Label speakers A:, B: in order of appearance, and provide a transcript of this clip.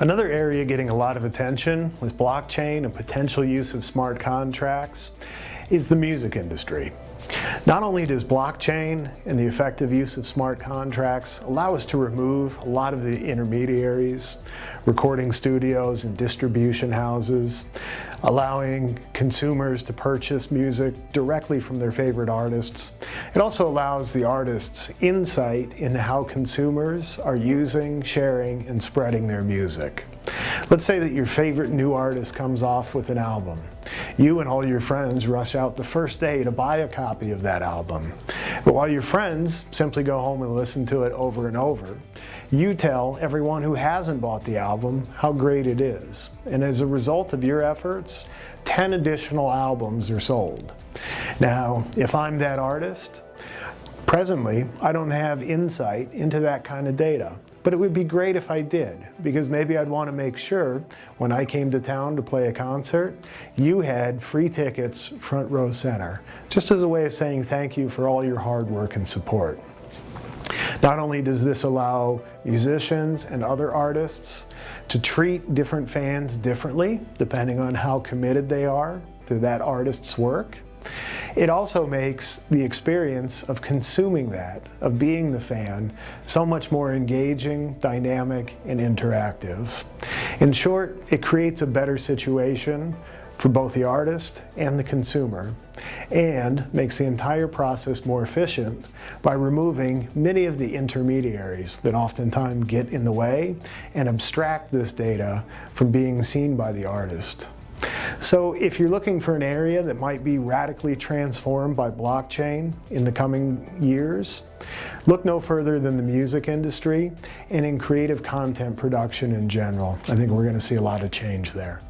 A: Another area getting a lot of attention with blockchain and potential use of smart contracts is the music industry. Not only does blockchain and the effective use of smart contracts allow us to remove a lot of the intermediaries, recording studios and distribution houses, allowing consumers to purchase music directly from their favorite artists. It also allows the artists insight into how consumers are using, sharing, and spreading their music. Let's say that your favorite new artist comes off with an album. You and all your friends rush out the first day to buy a copy of that album. But while your friends simply go home and listen to it over and over, you tell everyone who hasn't bought the album how great it is. And as a result of your efforts, 10 additional albums are sold. Now, if I'm that artist, presently I don't have insight into that kind of data. But it would be great if I did, because maybe I'd want to make sure when I came to town to play a concert, you had free tickets front row center, just as a way of saying thank you for all your hard work and support. Not only does this allow musicians and other artists to treat different fans differently, depending on how committed they are to that artist's work, it also makes the experience of consuming that, of being the fan, so much more engaging, dynamic, and interactive. In short, it creates a better situation for both the artist and the consumer and makes the entire process more efficient by removing many of the intermediaries that oftentimes get in the way and abstract this data from being seen by the artist. So if you're looking for an area that might be radically transformed by blockchain in the coming years, look no further than the music industry and in creative content production in general. I think we're going to see a lot of change there.